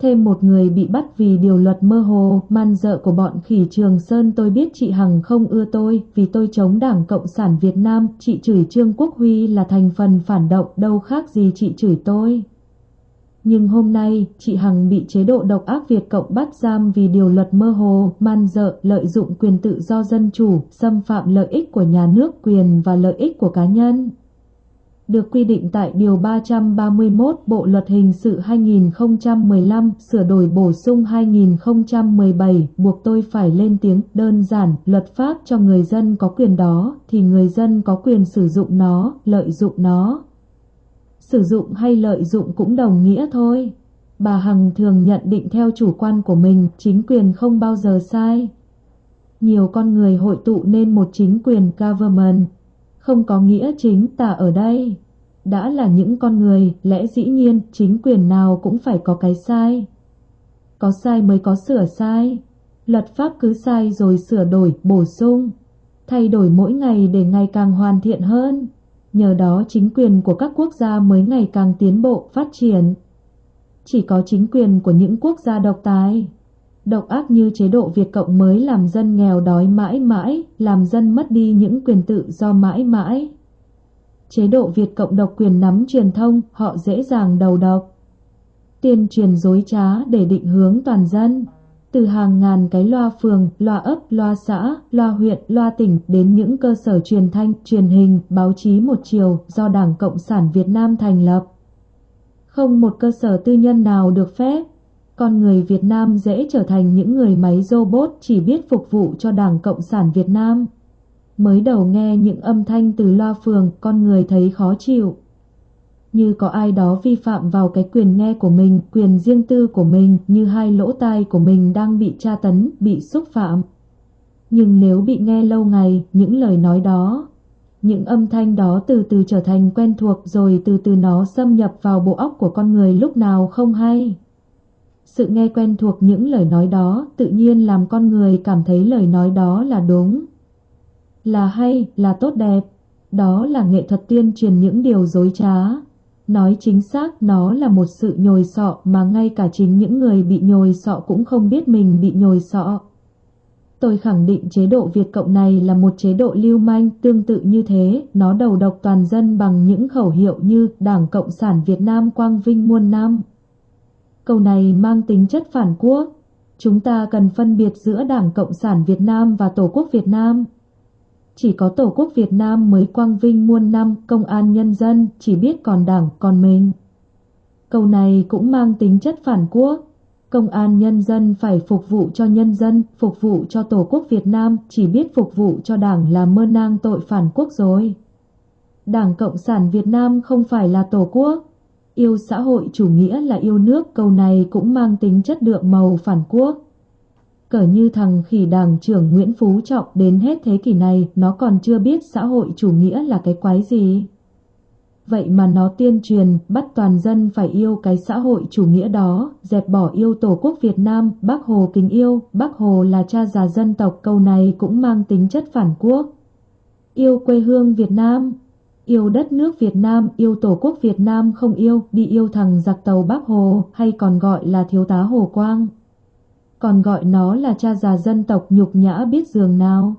Thêm một người bị bắt vì điều luật mơ hồ, man dợ của bọn khỉ Trường Sơn tôi biết chị Hằng không ưa tôi vì tôi chống Đảng Cộng sản Việt Nam, chị chửi Trương Quốc Huy là thành phần phản động đâu khác gì chị chửi tôi. Nhưng hôm nay, chị Hằng bị chế độ độc ác Việt Cộng bắt giam vì điều luật mơ hồ, man dợ, lợi dụng quyền tự do dân chủ, xâm phạm lợi ích của nhà nước, quyền và lợi ích của cá nhân được quy định tại Điều 331 Bộ Luật Hình sự 2015 sửa đổi bổ sung 2017 buộc tôi phải lên tiếng đơn giản luật pháp cho người dân có quyền đó thì người dân có quyền sử dụng nó, lợi dụng nó. Sử dụng hay lợi dụng cũng đồng nghĩa thôi. Bà Hằng thường nhận định theo chủ quan của mình chính quyền không bao giờ sai. Nhiều con người hội tụ nên một chính quyền government không có nghĩa chính tả ở đây. Đã là những con người, lẽ dĩ nhiên chính quyền nào cũng phải có cái sai. Có sai mới có sửa sai. Luật pháp cứ sai rồi sửa đổi, bổ sung. Thay đổi mỗi ngày để ngày càng hoàn thiện hơn. Nhờ đó chính quyền của các quốc gia mới ngày càng tiến bộ, phát triển. Chỉ có chính quyền của những quốc gia độc tài độc ác như chế độ Việt Cộng mới làm dân nghèo đói mãi mãi, làm dân mất đi những quyền tự do mãi mãi. Chế độ Việt Cộng độc quyền nắm truyền thông, họ dễ dàng đầu độc. Tuyên truyền dối trá để định hướng toàn dân. Từ hàng ngàn cái loa phường, loa ấp, loa xã, loa huyện, loa tỉnh đến những cơ sở truyền thanh, truyền hình, báo chí một chiều do Đảng Cộng sản Việt Nam thành lập. Không một cơ sở tư nhân nào được phép con người Việt Nam dễ trở thành những người máy robot chỉ biết phục vụ cho Đảng Cộng sản Việt Nam. Mới đầu nghe những âm thanh từ loa phường, con người thấy khó chịu. Như có ai đó vi phạm vào cái quyền nghe của mình, quyền riêng tư của mình, như hai lỗ tai của mình đang bị tra tấn, bị xúc phạm. Nhưng nếu bị nghe lâu ngày, những lời nói đó, những âm thanh đó từ từ trở thành quen thuộc rồi từ từ nó xâm nhập vào bộ óc của con người lúc nào không hay. Sự nghe quen thuộc những lời nói đó tự nhiên làm con người cảm thấy lời nói đó là đúng, là hay, là tốt đẹp. Đó là nghệ thuật tuyên truyền những điều dối trá. Nói chính xác nó là một sự nhồi sọ mà ngay cả chính những người bị nhồi sọ cũng không biết mình bị nhồi sọ. Tôi khẳng định chế độ Việt Cộng này là một chế độ lưu manh tương tự như thế, nó đầu độc toàn dân bằng những khẩu hiệu như Đảng Cộng sản Việt Nam quang vinh muôn năm. Câu này mang tính chất phản quốc. Chúng ta cần phân biệt giữa Đảng Cộng sản Việt Nam và Tổ quốc Việt Nam. Chỉ có Tổ quốc Việt Nam mới quang vinh muôn năm công an nhân dân chỉ biết còn Đảng còn mình. Câu này cũng mang tính chất phản quốc. Công an nhân dân phải phục vụ cho nhân dân, phục vụ cho Tổ quốc Việt Nam, chỉ biết phục vụ cho Đảng là mơ nang tội phản quốc rồi. Đảng Cộng sản Việt Nam không phải là Tổ quốc, Yêu xã hội chủ nghĩa là yêu nước câu này cũng mang tính chất đượm màu phản quốc. Cỡ như thằng khỉ đảng trưởng Nguyễn Phú Trọng đến hết thế kỷ này nó còn chưa biết xã hội chủ nghĩa là cái quái gì. Vậy mà nó tuyên truyền bắt toàn dân phải yêu cái xã hội chủ nghĩa đó, dẹp bỏ yêu tổ quốc Việt Nam, bác Hồ kính yêu, bác Hồ là cha già dân tộc câu này cũng mang tính chất phản quốc. Yêu quê hương Việt Nam, Yêu đất nước Việt Nam, yêu tổ quốc Việt Nam không yêu, đi yêu thằng giặc tàu Bác Hồ, hay còn gọi là thiếu tá Hồ Quang. Còn gọi nó là cha già dân tộc nhục nhã biết giường nào.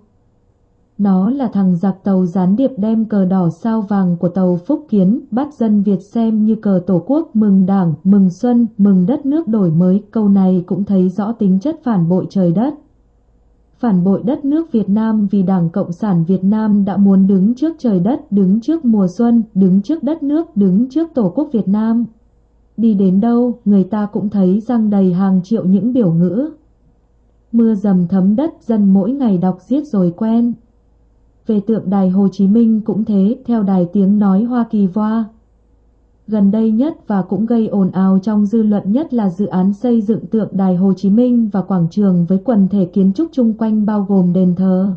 Nó là thằng giặc tàu gián điệp đem cờ đỏ sao vàng của tàu Phúc Kiến, bắt dân Việt xem như cờ tổ quốc mừng đảng, mừng xuân, mừng đất nước đổi mới. Câu này cũng thấy rõ tính chất phản bội trời đất phản bội đất nước Việt Nam vì Đảng Cộng sản Việt Nam đã muốn đứng trước trời đất, đứng trước mùa xuân, đứng trước đất nước, đứng trước Tổ quốc Việt Nam. Đi đến đâu, người ta cũng thấy răng đầy hàng triệu những biểu ngữ. Mưa dầm thấm đất dân mỗi ngày đọc giết rồi quen. Về tượng đài Hồ Chí Minh cũng thế, theo đài tiếng nói Hoa Kỳ Voa, Gần đây nhất và cũng gây ồn ào trong dư luận nhất là dự án xây dựng tượng đài Hồ Chí Minh và quảng trường với quần thể kiến trúc chung quanh bao gồm đền thờ.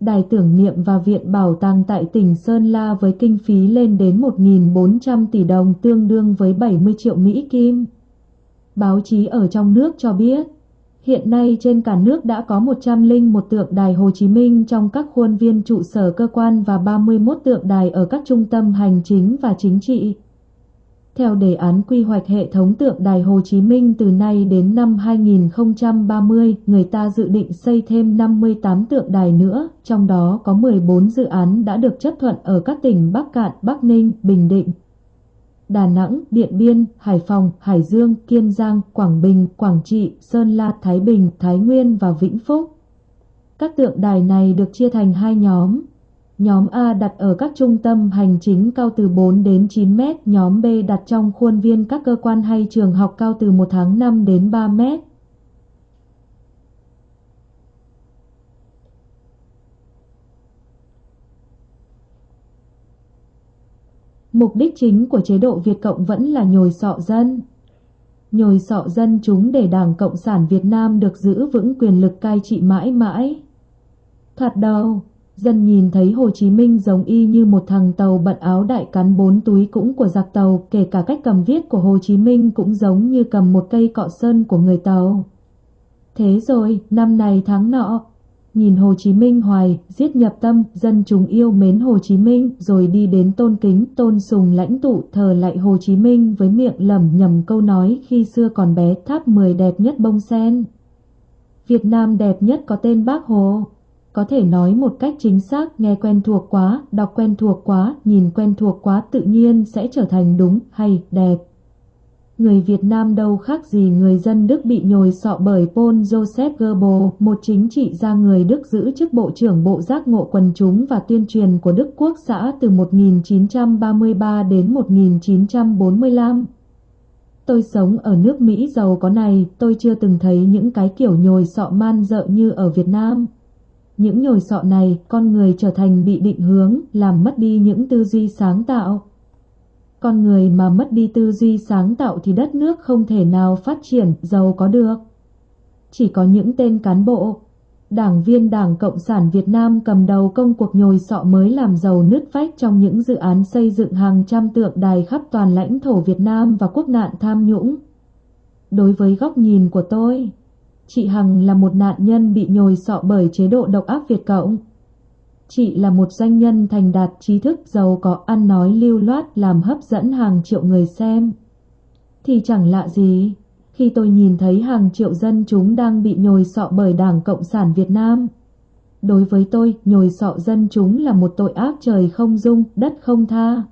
Đài tưởng niệm và viện bảo tàng tại tỉnh Sơn La với kinh phí lên đến 1.400 tỷ đồng tương đương với 70 triệu Mỹ Kim. Báo chí ở trong nước cho biết, hiện nay trên cả nước đã có 101 tượng đài Hồ Chí Minh trong các khuôn viên trụ sở cơ quan và 31 tượng đài ở các trung tâm hành chính và chính trị. Theo đề án quy hoạch hệ thống tượng đài Hồ Chí Minh từ nay đến năm 2030, người ta dự định xây thêm 58 tượng đài nữa, trong đó có 14 dự án đã được chấp thuận ở các tỉnh Bắc Cạn, Bắc Ninh, Bình Định. Đà Nẵng, Điện Biên, Hải Phòng, Hải Dương, Kiên Giang, Quảng Bình, Quảng Trị, Sơn La, Thái Bình, Thái Nguyên và Vĩnh Phúc. Các tượng đài này được chia thành hai nhóm. Nhóm A đặt ở các trung tâm hành chính cao từ 4 đến 9 mét, nhóm B đặt trong khuôn viên các cơ quan hay trường học cao từ 1 tháng 5 đến 3 mét. Mục đích chính của chế độ Việt Cộng vẫn là nhồi sọ dân. Nhồi sọ dân chúng để Đảng Cộng sản Việt Nam được giữ vững quyền lực cai trị mãi mãi. Thật đầu, dân nhìn thấy Hồ Chí Minh giống y như một thằng tàu bận áo đại cắn bốn túi cũng của giặc tàu, kể cả cách cầm viết của Hồ Chí Minh cũng giống như cầm một cây cọ sơn của người tàu. Thế rồi, năm này tháng nọ, nhìn Hồ Chí Minh hoài, giết nhập tâm, dân chúng yêu mến Hồ Chí Minh, rồi đi đến tôn kính, tôn sùng lãnh tụ, thờ lại Hồ Chí Minh với miệng lẩm nhẩm câu nói khi xưa còn bé tháp 10 đẹp nhất bông sen. Việt Nam đẹp nhất có tên Bác Hồ. Có thể nói một cách chính xác, nghe quen thuộc quá, đọc quen thuộc quá, nhìn quen thuộc quá tự nhiên sẽ trở thành đúng hay đẹp. Người Việt Nam đâu khác gì người dân Đức bị nhồi sọ bởi Paul Joseph Goebbels, một chính trị gia người Đức giữ chức Bộ trưởng Bộ Giác ngộ quần chúng và tuyên truyền của Đức Quốc xã từ 1933 đến 1945. Tôi sống ở nước Mỹ giàu có này, tôi chưa từng thấy những cái kiểu nhồi sọ man dợ như ở Việt Nam. Những nhồi sọ này, con người trở thành bị định hướng, làm mất đi những tư duy sáng tạo. Con người mà mất đi tư duy sáng tạo thì đất nước không thể nào phát triển, giàu có được. Chỉ có những tên cán bộ, đảng viên Đảng Cộng sản Việt Nam cầm đầu công cuộc nhồi sọ mới làm giàu nứt vách trong những dự án xây dựng hàng trăm tượng đài khắp toàn lãnh thổ Việt Nam và quốc nạn tham nhũng. Đối với góc nhìn của tôi, chị Hằng là một nạn nhân bị nhồi sọ bởi chế độ độc ác Việt Cộng. Chị là một doanh nhân thành đạt trí thức giàu có ăn nói lưu loát làm hấp dẫn hàng triệu người xem. Thì chẳng lạ gì, khi tôi nhìn thấy hàng triệu dân chúng đang bị nhồi sọ bởi Đảng Cộng sản Việt Nam. Đối với tôi, nhồi sọ dân chúng là một tội ác trời không dung, đất không tha.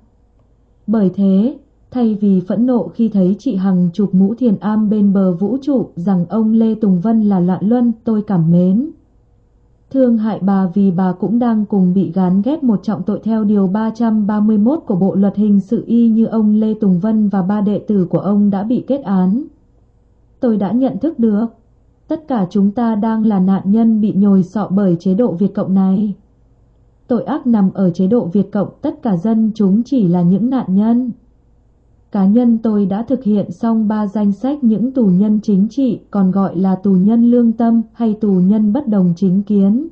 Bởi thế, thay vì phẫn nộ khi thấy chị Hằng chụp mũ thiền am bên bờ vũ trụ rằng ông Lê Tùng Vân là loạn luân, tôi cảm mến. Thương hại bà vì bà cũng đang cùng bị gán ghép một trọng tội theo Điều 331 của Bộ Luật Hình sự y như ông Lê Tùng Vân và ba đệ tử của ông đã bị kết án. Tôi đã nhận thức được, tất cả chúng ta đang là nạn nhân bị nhồi sọ bởi chế độ Việt Cộng này. Tội ác nằm ở chế độ Việt Cộng, tất cả dân chúng chỉ là những nạn nhân. Cá nhân tôi đã thực hiện xong ba danh sách những tù nhân chính trị, còn gọi là tù nhân lương tâm hay tù nhân bất đồng chính kiến.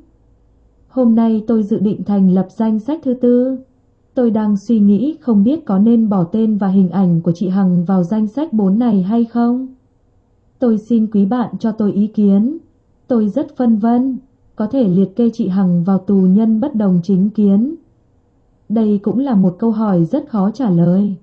Hôm nay tôi dự định thành lập danh sách thứ tư. Tôi đang suy nghĩ không biết có nên bỏ tên và hình ảnh của chị Hằng vào danh sách bốn này hay không. Tôi xin quý bạn cho tôi ý kiến. Tôi rất phân vân, có thể liệt kê chị Hằng vào tù nhân bất đồng chính kiến. Đây cũng là một câu hỏi rất khó trả lời.